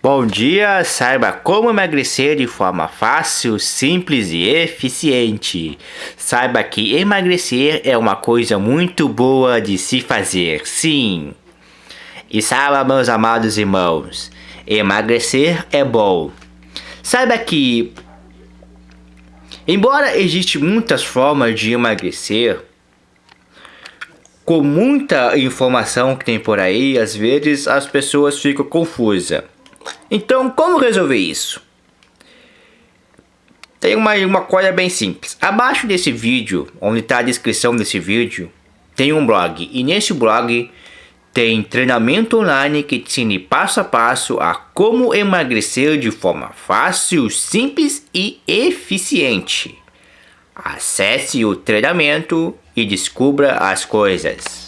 Bom dia, saiba como emagrecer de forma fácil, simples e eficiente. Saiba que emagrecer é uma coisa muito boa de se fazer, sim. E saiba, meus amados irmãos, emagrecer é bom. Saiba que, embora existem muitas formas de emagrecer, com muita informação que tem por aí, às vezes as pessoas ficam confusas. Então, como resolver isso? Tem uma, uma coisa bem simples. Abaixo desse vídeo, onde está a descrição desse vídeo, tem um blog. E nesse blog tem treinamento online que te ensina passo a passo a como emagrecer de forma fácil, simples e eficiente. Acesse o treinamento e descubra as coisas.